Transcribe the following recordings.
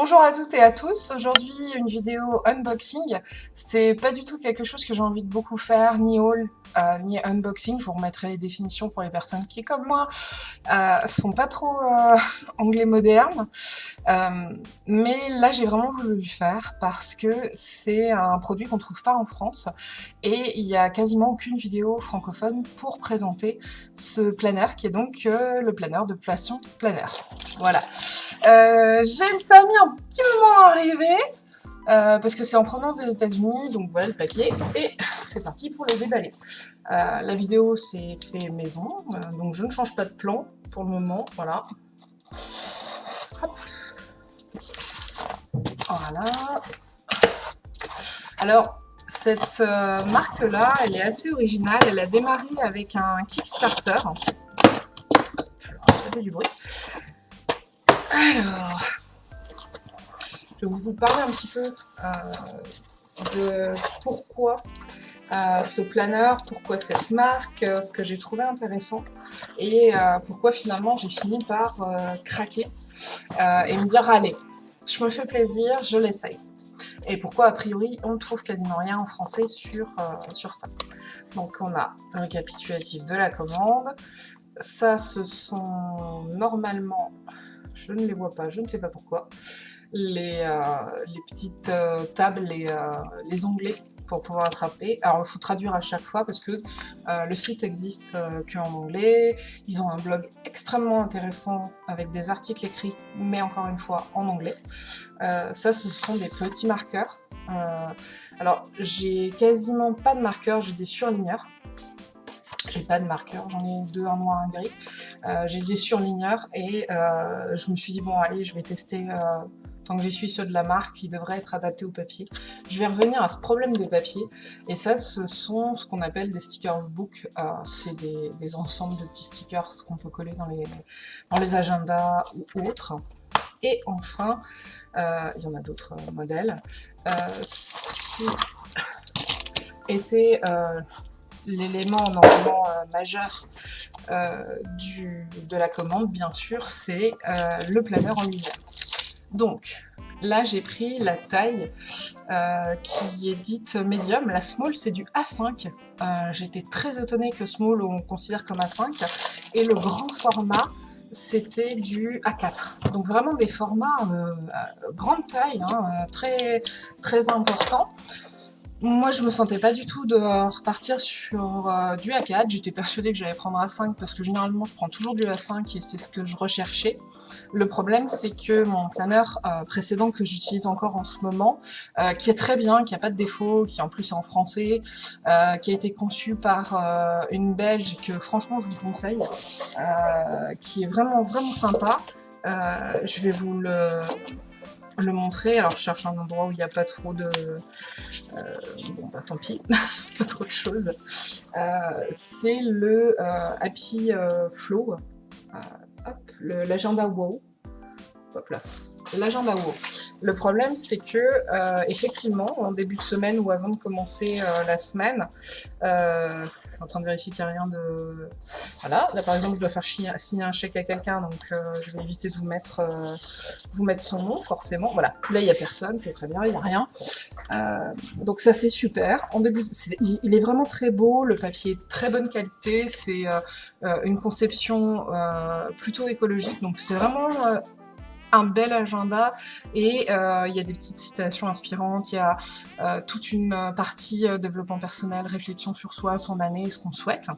Bonjour à toutes et à tous, aujourd'hui une vidéo unboxing, c'est pas du tout quelque chose que j'ai envie de beaucoup faire, ni haul, euh, ni unboxing, je vous remettrai les définitions pour les personnes qui comme moi euh, sont pas trop euh, anglais moderne, mais là j'ai vraiment voulu le faire parce que c'est un produit qu'on trouve pas en France et il y a quasiment aucune vidéo francophone pour présenter ce planner qui est donc le planner de Poisson Planner. Voilà. Euh, J'aime ça mis un petit moment à arriver, euh, parce que c'est en provenance des états unis donc voilà le papier, et c'est parti pour le déballer. Euh, la vidéo c'est fait maison, donc je ne change pas de plan pour le moment, voilà. Voilà. Alors, cette marque-là, elle est assez originale. Elle a démarré avec un Kickstarter. Ça fait du bruit. Alors, je vais vous parler un petit peu euh, de pourquoi euh, ce planeur, pourquoi cette marque, euh, ce que j'ai trouvé intéressant et pourquoi finalement j'ai fini par craquer et me dire allez, je me fais plaisir, je l'essaye. Et pourquoi a priori on ne trouve quasiment rien en français sur, sur ça. Donc on a un récapitulatif de la commande, ça ce sont normalement je ne les vois pas, je ne sais pas pourquoi. Les, euh, les petites euh, tables, les, euh, les, onglets pour pouvoir attraper. Alors il faut traduire à chaque fois parce que le site existe qu'en anglais. Ils ont un blog extrêmement intéressant avec des articles écrits, mais encore une fois en anglais. ça, ce sont des petits marqueurs. alors j'ai quasiment pas de marqueurs, j'ai des surligneurs. J'ai pas de marqueur, j'en ai deux, un noir, un gris. J'ai des surligneurs et je me suis dit, bon allez, je vais tester, que j'y suis, ceux de la marque qui devraient être adaptés au papier. Je vais revenir à ce problème des papiers. Et ça, ce sont ce qu'on appelle des stickers book. C'est des, ensembles de petits stickers qu'on peut coller dans les, dans les agendas ou autres. Et enfin, il y en a d'autres modèles, ce qui était l'élément normalement euh, majeur euh, du, de la commande, bien sûr, c'est euh, le planeur en lui Donc, là, j'ai pris la taille qui est dite médium. La small, c'est du A5. J'étais très étonnée que small, on considère comme A5. Et le grand format, c'était du A4. Donc vraiment des formats grande taille, hein, très, très importants. Moi, je me sentais pas du tout de repartir sur euh, du A4. J'étais persuadée que j'allais prendre A5 parce que généralement, je prends toujours du A5 et c'est ce que je recherchais. Le problème, c'est que mon planeur euh, précédent que j'utilise encore en ce moment, euh, qui est très bien, qui a pas de défaut, qui en plus est en français, qui a été conçu par une Belge que franchement, je vous conseille, qui est vraiment, vraiment sympa. je vais vous le le montrer. Alors je cherche un endroit où il n'y a pas trop de... Euh, bon bah tant pis, pas trop de choses. Euh, c'est le euh, Happy Flow, hop, l'agenda WoW. Hop là, l'agenda WoW. Le problème, c'est que, effectivement, en début de semaine ou avant de commencer la semaine, suis en train de vérifier qu'il n'y a rien de... Là par exemple je dois faire signer un chèque à quelqu'un, donc euh, je vais éviter de vous mettre, euh, vous mettre son nom, forcément. Voilà, là il n'y a personne, c'est très bien, il n'y a rien. Euh, donc ça c'est super. En début, il, est vraiment très beau, le papier est très bonne qualité, c'est une conception plutôt écologique, donc c'est vraiment un bel agenda et il y a des petites citations inspirantes, il y a toute une partie développement personnel, réflexion sur soi, son année, ce qu'on souhaite.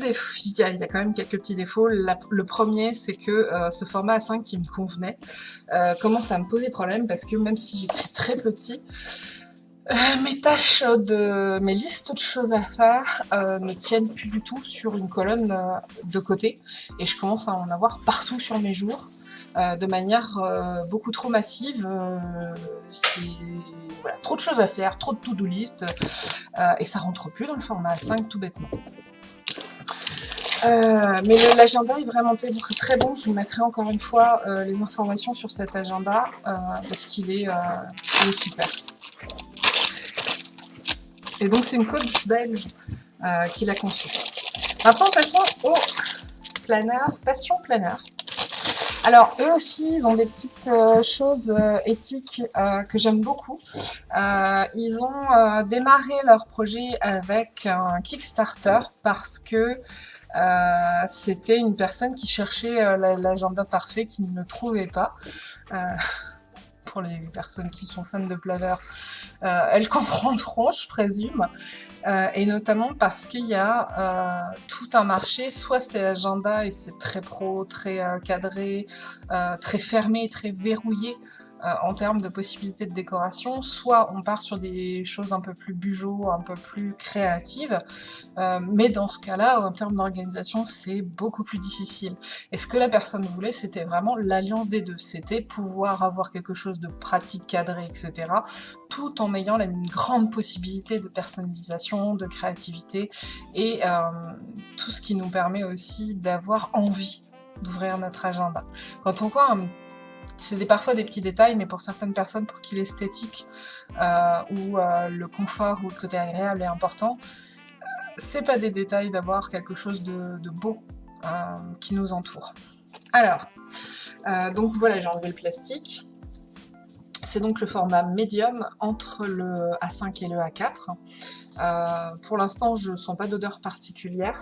Défaut, il y, a, quand même quelques petits défauts. le premier, c'est que ce format A5 qui me convenait commence à me poser problème parce que même si j'écris très petit, euh, mes tâches de mes listes de choses à faire euh, ne tiennent plus du tout sur une colonne euh, de côté et je commence à en avoir partout sur mes jours de manière beaucoup trop massive. c'est trop de choses à faire, trop de to-do list et ça rentre plus dans le format A5 tout bêtement. Mais l'agenda est vraiment très bon, je vous mettrai encore une fois les informations sur cet agenda parce qu'il est, est super. Et donc c'est une coach belge euh, qui l'a conçu. Maintenant passons au planeur, passion planeur. Alors, eux aussi, ils ont des petites euh, choses euh, éthiques euh, que j'aime beaucoup. ils ont démarré leur projet avec un Kickstarter parce que c'était une personne qui cherchait l'agenda parfait, qui ne le trouvait pas. Les personnes qui sont fans de planeur, elles comprendront, je présume. Euh, et notamment parce qu'il y a euh, tout un marché, soit c'est agenda et c'est très pro, très euh, cadré, très fermé, très verrouillé, euh, en termes de possibilités de décoration, soit on part sur des choses un peu plus bugeot, un peu plus créatives, euh, mais dans ce cas-là, en termes d'organisation, c'est beaucoup plus difficile. Et ce que la personne voulait, c'était vraiment l'alliance des deux, c'était pouvoir avoir quelque chose de pratique, cadré, etc., tout en ayant une grande possibilité de personnalisation, de créativité, et euh, tout ce qui nous permet aussi d'avoir envie d'ouvrir notre agenda. Quand on voit un c'est parfois des petits détails, mais pour certaines personnes, pour qui l'esthétique euh, ou euh, le confort ou le côté agréable est important, euh, c'est pas des détails d'avoir quelque chose de, beau qui nous entoure. Alors, donc voilà, j'ai enlevé le plastique. C'est donc le format médium entre le A5 et le A4. pour l'instant, je ne sens pas d'odeur particulière.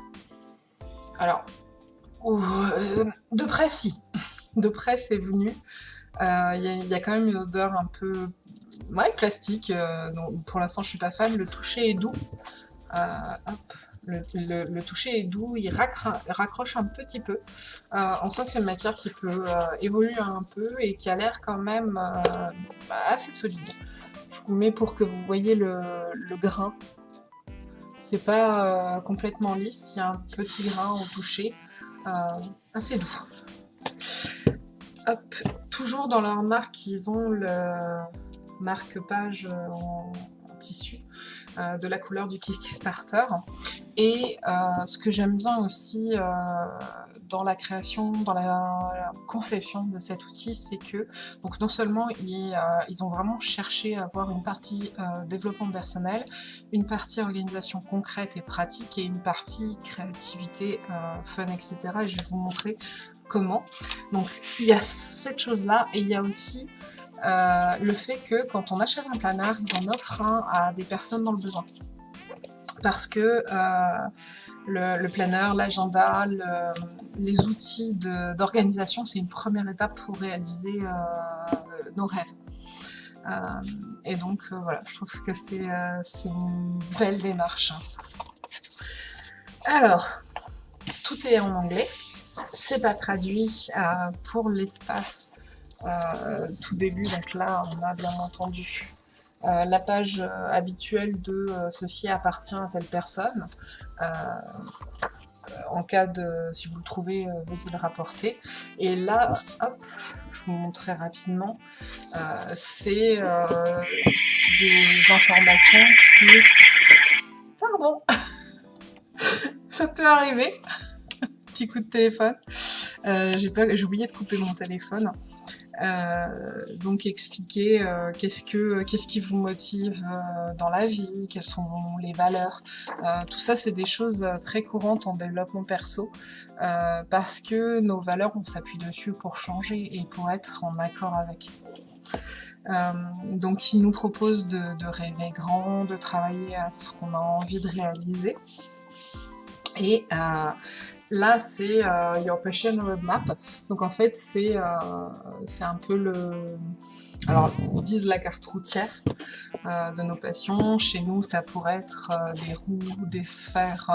Alors, de près, si de près c'est venu. Euh, il y, a quand même une odeur un peu ouais, plastique, euh, pour l'instant je suis pas fan. Le toucher est doux. Euh, le, toucher est doux, il raccroche un petit peu. on sent que c'est une matière qui peut évoluer un peu et qui a l'air quand même bah, assez solide. Je vous mets pour que vous voyez le, le grain. C'est pas complètement lisse, il y a un petit grain au toucher, assez doux. Toujours dans leur marque, ils ont le marque-page en, tissu euh, de la couleur du Kickstarter. Et euh, ce que j'aime bien aussi euh, dans la création, dans la, conception de cet outil, c'est que donc non seulement ils, ils, ont vraiment cherché à avoir une partie développement personnel, une partie organisation concrète et pratique et une partie créativité, fun, etc. Et je vais vous montrer comment. Donc il y a cette chose-là et il y a aussi euh, le fait que quand on achète un planeur, ils en offrent un à des personnes dans le besoin. Parce que euh, le, planeur, l'agenda, les outils d'organisation, c'est une première étape pour réaliser euh, nos rêves. et donc voilà, je trouve que c'est une belle démarche. Alors, tout est en anglais c'est pas traduit euh, pour l'espace euh, tout début, donc là on a bien entendu euh, la page habituelle de ceci appartient à telle personne. en cas de, si vous le trouvez, veuillez le rapporter. Et là, hop, je vous montrerai rapidement, c'est des informations sur... Pardon Ça peut arriver petit coup de téléphone. Euh, j'ai oublié de couper mon téléphone. Euh, donc expliquer euh, qu'est-ce que qu'est-ce qui vous motive dans la vie, quelles sont les valeurs. tout ça, c'est des choses très courantes en développement perso parce que nos valeurs, on s'appuie dessus pour changer et pour être en accord avec. donc il nous propose de, de, rêver grand, de travailler à ce qu'on a envie de réaliser. Et Là, c'est euh, Your Passion Roadmap. Donc en fait, c'est euh, un peu le... Alors, ils disent la carte routière euh, de nos passions. Chez nous, ça pourrait être des roues, des sphères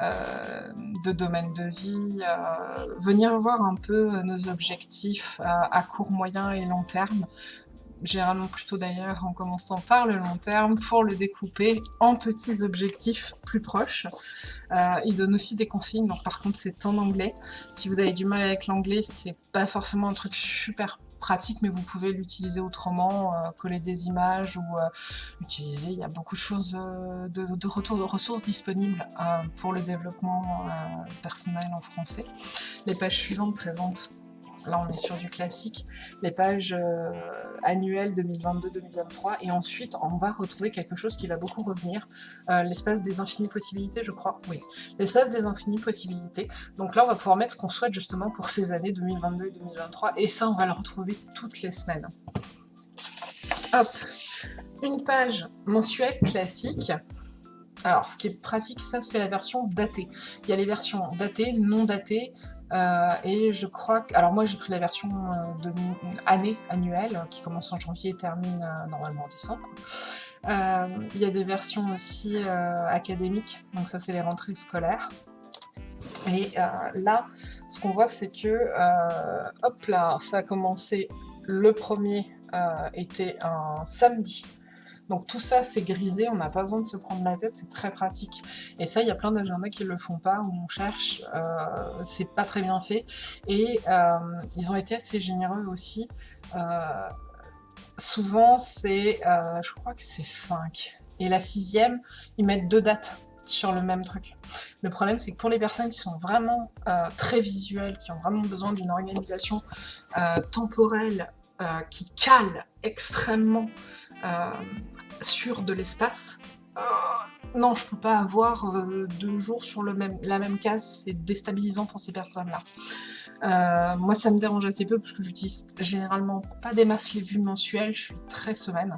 de domaine de vie. venir voir un peu nos objectifs à court, moyen et long terme généralement plutôt d'ailleurs en commençant par le long terme, pour le découper en petits objectifs plus proches. Euh, il donne aussi des consignes, donc par contre c'est en anglais. Si vous avez du mal avec l'anglais, c'est pas forcément un truc super pratique, mais vous pouvez l'utiliser autrement, euh, coller des images ou euh, l'utiliser. Il y a beaucoup de choses, de, retour de ressources disponibles pour le développement personnel en français. Les pages suivantes présentent là on est sur du classique, les pages euh, annuelles 2022-2023, et ensuite on va retrouver quelque chose qui va beaucoup revenir, euh, l'espace des infinies possibilités je crois, oui, l'espace des infinies possibilités, donc là on va pouvoir mettre ce qu'on souhaite justement pour ces années 2022 et 2023, et ça on va le retrouver toutes les semaines. Hop, une page mensuelle classique, alors, ce qui est pratique, ça, c'est la version datée. Il y a les versions datées, non datées, euh, et je crois que... Alors moi, j'ai pris la version euh, de année annuelle, qui commence en janvier et termine euh, normalement en décembre. il y a des versions aussi académiques, donc ça, c'est les rentrées scolaires. Et là, ce qu'on voit, c'est que, hop là, ça a commencé, le premier était un samedi, donc tout ça, c'est grisé, on n'a pas besoin de se prendre la tête, c'est très pratique. Et ça, il y a plein d'agendas qui le font pas, où on cherche, euh, c'est pas très bien fait. Et euh, ils ont été assez généreux aussi. Euh, souvent, c'est, je crois que c'est 5. Et la sixième, ils mettent deux dates sur le même truc. Le problème, c'est que pour les personnes qui sont vraiment très visuelles, qui ont vraiment besoin d'une organisation temporelle qui cale extrêmement sur de l'espace. Euh, non, je peux pas avoir euh, deux jours sur le même, la même case, c'est déstabilisant pour ces personnes-là. Euh, moi, ça me dérange assez peu parce que j'utilise généralement pas des masses les vues mensuelles, je suis très semaine,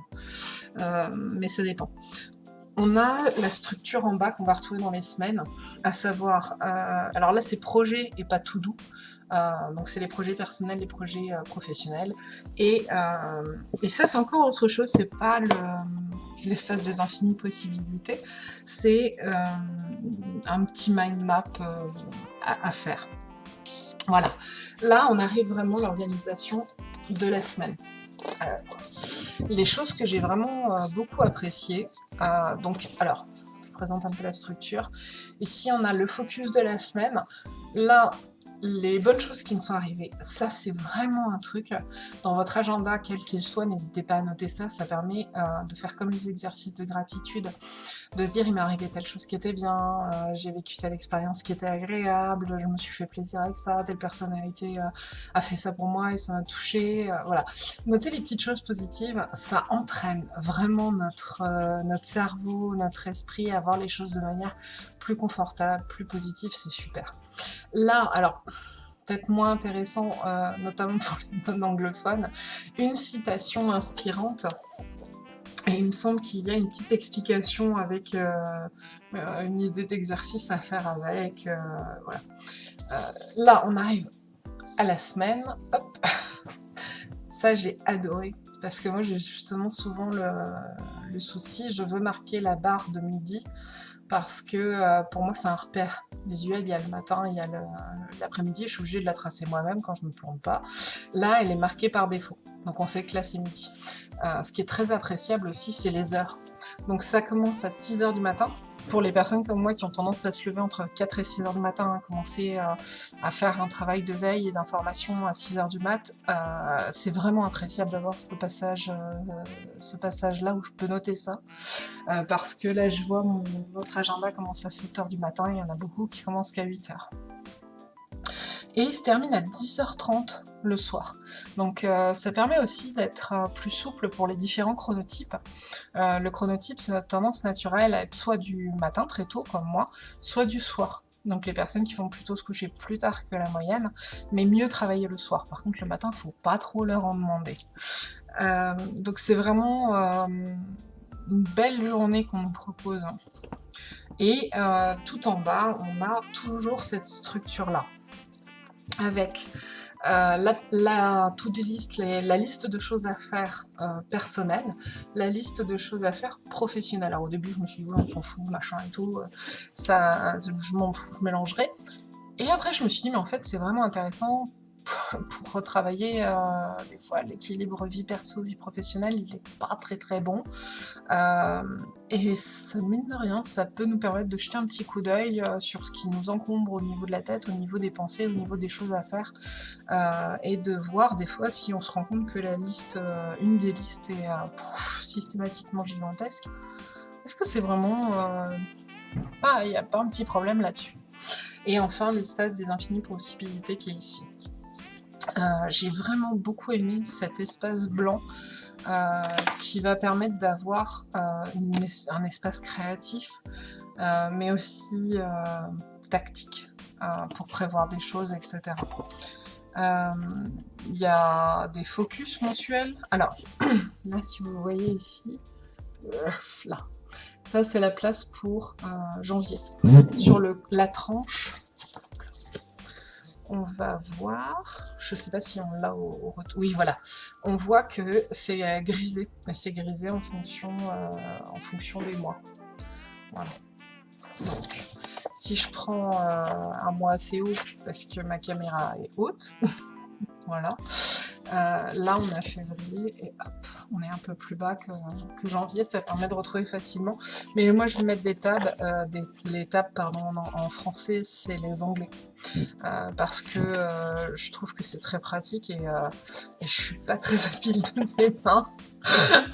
mais ça dépend. On a la structure en bas qu'on va retrouver dans les semaines, à savoir, alors là c'est projet et pas tout doux, donc c'est les projets personnels, les projets euh, professionnels. Et, euh, et ça c'est encore autre chose, c'est pas l'espace des infinies possibilités, c'est un petit mind map à, à, faire. Voilà, là on arrive vraiment à l'organisation de la semaine. les choses que j'ai vraiment beaucoup appréciées, donc alors je présente un peu la structure. Ici on a le focus de la semaine. Là, les bonnes choses qui me sont arrivées. Ça, c'est vraiment un truc. Dans votre agenda, quel qu'il soit, n'hésitez pas à noter ça. Ça permet euh, de faire comme les exercices de gratitude, de se dire, il m'est arrivé telle chose qui était bien, euh, j'ai vécu telle expérience qui était agréable, je me suis fait plaisir avec ça, telle personne a, été, euh, a fait ça pour moi et ça m'a touché. voilà. Notez les petites choses positives, ça entraîne vraiment notre, notre cerveau, notre esprit à voir les choses de manière plus confortable, plus positive, c'est super. Là, alors, peut-être moins intéressant, euh, notamment pour les non-anglophones, une citation inspirante. Et il me semble qu'il y a une petite explication avec euh, euh, une idée d'exercice à faire avec. voilà. là, on arrive à la semaine. Hop Ça, j'ai adoré. Parce que moi, j'ai justement souvent le, le, souci, je veux marquer la barre de midi parce que euh, pour moi c'est un repère visuel, il y a le matin, il y a l'après-midi, je suis obligée de la tracer moi-même quand je ne me plante pas. Là, elle est marquée par défaut, donc on sait que là c'est midi. Euh, ce qui est très appréciable aussi, c'est les heures. Donc ça commence à 6h du matin, pour les personnes comme moi qui ont tendance à se lever entre 4 et 6 heures du matin, à hein, commencer euh, à faire un travail de veille et d'information à 6 heures du mat, euh, c'est vraiment appréciable d'avoir ce passage, euh, ce passage là où je peux noter ça, parce que là je vois mon, votre agenda commence à 7 heures du matin, il y en a beaucoup qui commencent qu'à 8 heures. Et il se termine à 10h30 le soir. Donc euh, ça permet aussi d'être euh, plus souple pour les différents chronotypes. Euh, le chronotype, c'est notre tendance naturelle à être soit du matin très tôt, comme moi, soit du soir. Donc les personnes qui vont plutôt se coucher plus tard que la moyenne, mais mieux travailler le soir. Par contre, le matin, il faut pas trop leur en demander. donc c'est vraiment une belle journée qu'on nous propose. Et tout en bas, on a toujours cette structure-là. Avec euh, la, to-do list, la liste de choses à faire euh, personnelles, la liste de choses à faire professionnelles. Alors au début je me suis dit on s'en fout, machin et tout, euh, ça, je m'en fous, je mélangerai. Et après je me suis dit mais en fait c'est vraiment intéressant pour retravailler euh, des fois l'équilibre vie perso vie professionnelle il est pas très très bon. Euh, et ça mine de rien ça peut nous permettre de jeter un petit coup d'œil euh, sur ce qui nous encombre au niveau de la tête au niveau des pensées au niveau des choses à faire et de voir des fois si on se rend compte que la liste une des listes est systématiquement gigantesque. Est-ce que c'est vraiment il n'y a pas un petit problème là-dessus? Et enfin l'espace des infinies possibilités qui est ici J'ai vraiment beaucoup aimé cet espace blanc qui va permettre d'avoir un espace créatif, mais aussi tactique pour prévoir des choses, etc. Il y a des focus mensuels. Alors, là, si vous voyez ici, là, ça c'est la place pour janvier. Sur le, la tranche, on va voir, je sais pas si on l'a au, retour, oui voilà, on voit que c'est grisé, et c'est grisé en fonction, euh, en fonction des mois. Voilà. Donc, si je prends euh, un mois assez haut, parce que ma caméra est haute, voilà, euh, là, on a février et hop, on est un peu plus bas que, janvier. Ça permet de retrouver facilement. Mais moi, je vais mettre des tables. Euh, des, les tables, pardon, en, français, c'est les anglais. Euh, parce que je trouve que c'est très pratique et, et, je suis pas très habile de mes mains.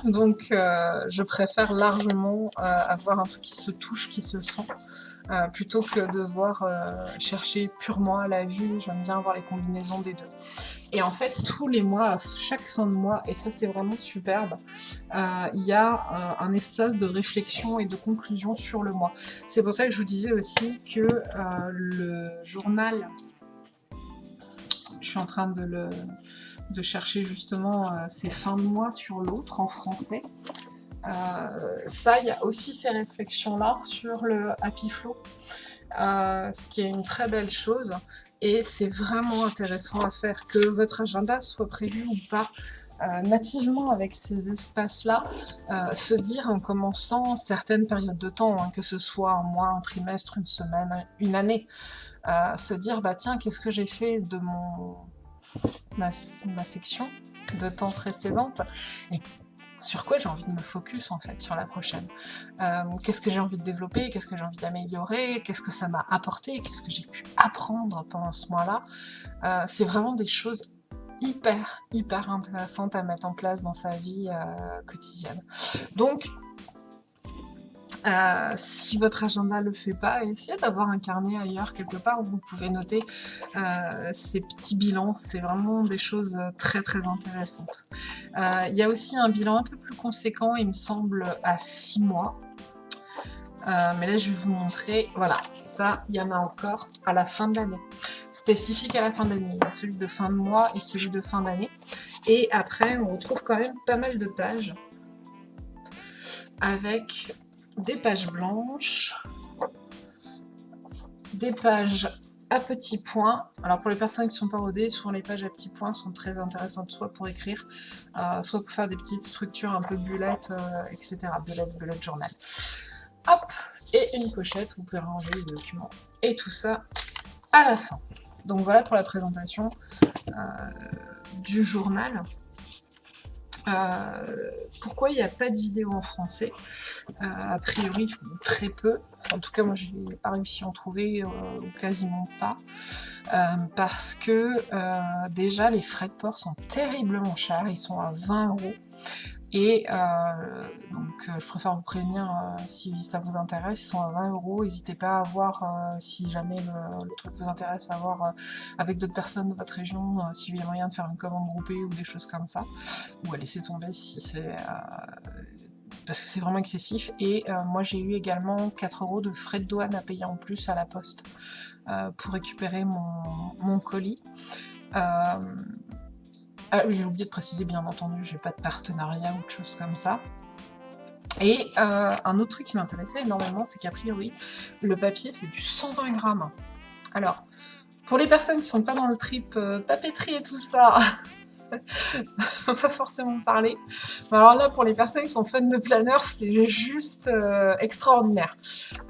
Donc, je préfère largement avoir un truc qui se touche, qui se sent. plutôt que de voir chercher purement à la vue, j'aime bien voir les combinaisons des deux. Et en fait, tous les mois, chaque fin de mois, et ça c'est vraiment superbe, euh, il y a euh, un espace de réflexion et de conclusion sur le mois. C'est pour ça que je vous disais aussi que euh, le journal, je suis en train de, le, de chercher justement ces fins de mois sur l'autre en français. ça, il y a aussi ces réflexions-là sur le Happy Flow, ce qui est une très belle chose et c'est vraiment intéressant à faire, que votre agenda soit prévu ou pas, euh, nativement avec ces espaces-là, euh, se dire en commençant certaines périodes de temps, hein, que ce soit un mois, un trimestre, une semaine, une année, euh, se dire bah tiens qu'est-ce que j'ai fait de mon ma, section de temps précédente? Sur quoi j'ai envie de me focus en fait sur la prochaine. Euh, qu'est-ce que j'ai envie de développer, qu'est-ce que j'ai envie d'améliorer, qu'est-ce que ça m'a apporté, qu'est-ce que j'ai pu apprendre pendant ce mois-là. Euh, c'est vraiment des choses hyper, hyper intéressantes à mettre en place dans sa vie euh, quotidienne. Donc, euh, si votre agenda ne le fait pas, essayez d'avoir un carnet ailleurs quelque part où vous pouvez noter euh, ces petits bilans. C'est vraiment des choses euh, très très intéressantes. Il y a aussi un bilan un peu plus conséquent, il me semble, à 6 mois. mais là, je vais vous montrer, voilà, ça, il y en a encore à la fin de l'année. Spécifique à la fin d'année, celui de fin de mois et celui de fin d'année. Et après, on retrouve quand même pas mal de pages avec des pages blanches, des pages à petits points. Alors pour les personnes qui sont pas rodées, souvent les pages à petits points sont très intéressantes, soit pour écrire, euh, soit pour faire des petites structures un peu bullet, euh, etc. Bullet, bullet journal. Hop Et une pochette, vous pouvez ranger les documents. Et tout ça à la fin. Donc voilà pour la présentation euh, du journal. Euh, pourquoi il n'y a pas de vidéo en français? Euh, A priori, très peu. En tout cas, moi, je n'ai pas réussi à en trouver, euh, ou quasiment pas. parce que, déjà, les frais de port sont terriblement chers. Ils sont à 20 euros. Et euh, donc euh, je préfère vous prévenir euh, si ça vous intéresse, ils sont à 20 euros, n'hésitez pas à voir si jamais le, truc vous intéresse, à voir avec d'autres personnes de votre région s'il y a moyen de faire une commande groupée ou des choses comme ça, ou à laisser tomber si c'est... parce que c'est vraiment excessif, et moi j'ai eu également 4 euros de frais de douane à payer en plus à la poste pour récupérer mon, mon colis. Ah oui, j'ai oublié de préciser, bien entendu, j'ai pas de partenariat ou de choses comme ça. Et euh, un autre truc qui m'intéressait énormément, c'est qu'a priori, le papier, c'est du 120 grammes. Alors, pour les personnes qui sont pas dans le trip euh, papeterie et tout ça, on va forcément parler. alors là, pour les personnes qui sont fans de planeurs, c'est juste euh, extraordinaire.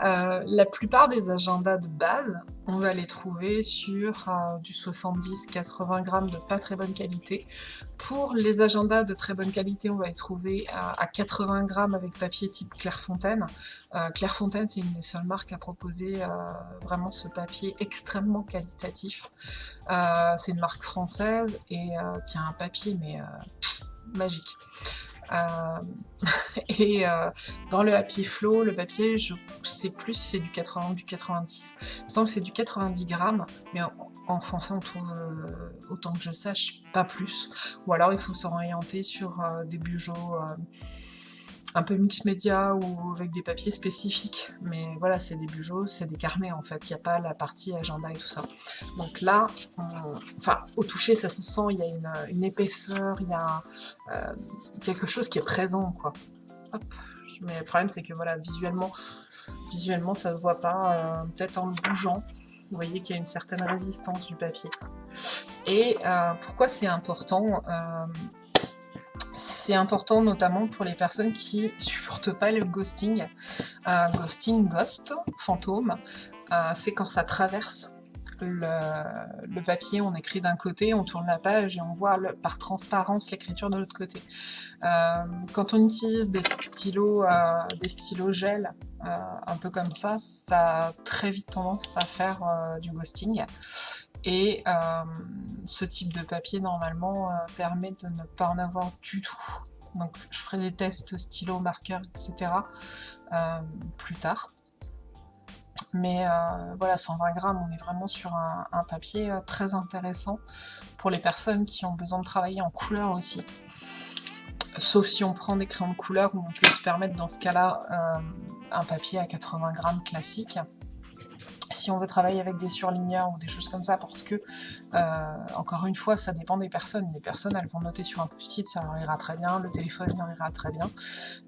la plupart des agendas de base, on va les trouver sur euh, du 70-80 grammes de pas très bonne qualité. Pour les agendas de très bonne qualité, on va les trouver à, 80 grammes avec papier type Clairefontaine. Euh, Clairefontaine, c'est une des seules marques à proposer euh, vraiment ce papier extrêmement qualitatif. c'est une marque française et qui a un papier mais magique. et dans le Happy Flow, le papier, je sais plus si c'est du 80 ou du 90. Il me semble que c'est du 90 grammes, mais en français on trouve, autant que je sache, pas plus. Ou alors il faut s'orienter sur des bujots un peu mix média ou avec des papiers spécifiques. Mais voilà, c'est des bujots, c'est des carnets en fait, il n'y a pas la partie agenda et tout ça. Donc là, enfin, au toucher, ça se sent, il y a une, épaisseur, il y a euh, quelque chose qui est présent, quoi. Hop. Mais le problème, c'est que voilà, visuellement, visuellement, ça se voit pas, euh, peut-être en le bougeant, vous voyez qu'il y a une certaine résistance du papier. Et euh, pourquoi c'est important c'est important notamment pour les personnes qui supportent pas le ghosting. Euh, ghosting, ghost, fantôme, euh, c'est quand ça traverse le, papier, on écrit d'un côté, on tourne la page et on voit par transparence l'écriture de l'autre côté. Euh, quand on utilise des stylos, des stylos gel, un peu comme ça, ça a très vite tendance à faire du ghosting. Et euh, ce type de papier, normalement, euh, permet de ne pas en avoir du tout. Donc je ferai des tests stylo, marqueur, etc. Euh, plus tard. Mais voilà, 120 grammes, on est vraiment sur un, un, papier très intéressant pour les personnes qui ont besoin de travailler en couleur aussi. Sauf si on prend des crayons de couleur où on peut se permettre dans ce cas-là un papier à 80 grammes classique si on veut travailler avec des surligneurs ou des choses comme ça, parce que, euh, encore une fois, ça dépend des personnes. Les personnes, elles vont noter sur un post-it, ça leur ira très bien, le téléphone leur ira très bien.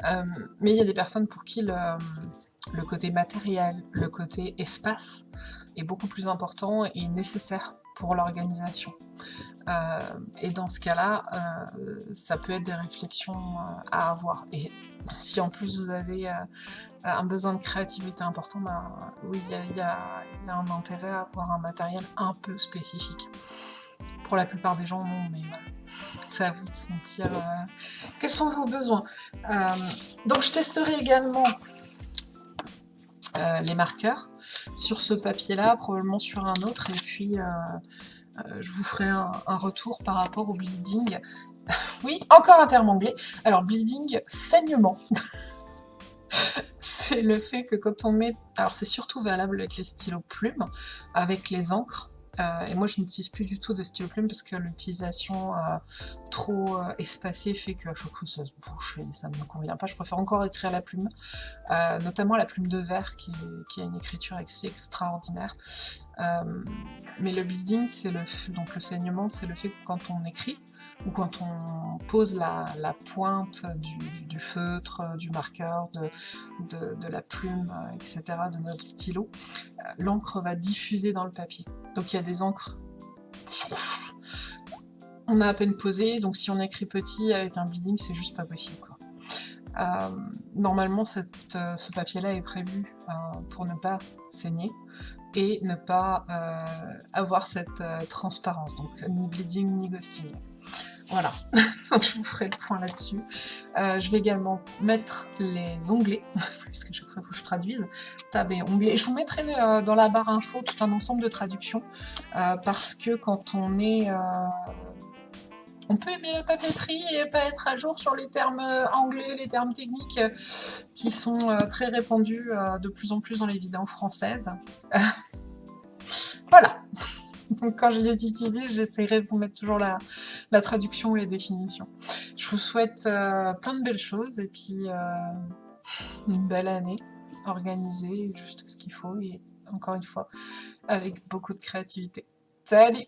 Euh, mais il y a des personnes pour qui le, côté matériel, le côté espace est beaucoup plus important et nécessaire pour l'organisation. Euh, et dans ce cas-là, ça peut être des réflexions à avoir. Si en plus vous avez euh, un besoin de créativité important, ben, oui, il y, a, un intérêt à avoir un matériel un peu spécifique. Pour la plupart des gens, non, mais. C'est à vous de sentir euh, quels sont vos besoins. Euh, donc je testerai également les marqueurs sur ce papier-là, probablement sur un autre, et puis je vous ferai un, un, retour par rapport au bleeding oui, encore un terme anglais. Alors, bleeding, saignement. c'est le fait que quand on met... Alors, c'est surtout valable avec les stylos plumes, avec les encres. Euh, et moi, je n'utilise plus du tout de stylo plume parce que l'utilisation euh, trop euh, espacée fait que je trouve que ça se bouche et ça ne me convient pas. Je préfère encore écrire la plume, notamment la plume de verre qui, qui a une écriture assez extraordinaire. mais le bleeding, c'est le, donc le saignement, c'est le fait que quand on écrit, ou quand on pose la, pointe du, feutre, du marqueur, de, la plume, etc., de notre stylo, euh, l'encre va diffuser dans le papier. Donc il y a des encres... On a à peine posé, donc si on écrit petit avec un bleeding, c'est juste pas possible. Euh, normalement, euh, ce papier-là est prévu pour ne pas saigner et ne pas avoir cette transparence, donc ni bleeding ni ghosting. Voilà, donc je vous ferai le point là-dessus. Euh, je vais également mettre les onglets, puisque chaque fois il faut que je traduise, tab et onglets. Je vous mettrai euh, dans la barre info tout un ensemble de traductions, euh, parce que quand on est... on peut aimer la papeterie et pas être à jour sur les termes anglais, les termes techniques qui sont très répandus de plus en plus dans les vidéos françaises. voilà donc quand je les utilise, j'essaierai de vous mettre toujours la, traduction ou les définitions. Je vous souhaite euh, plein de belles choses et puis euh, une belle année organisée, juste ce qu'il faut et encore une fois, avec beaucoup de créativité. Salut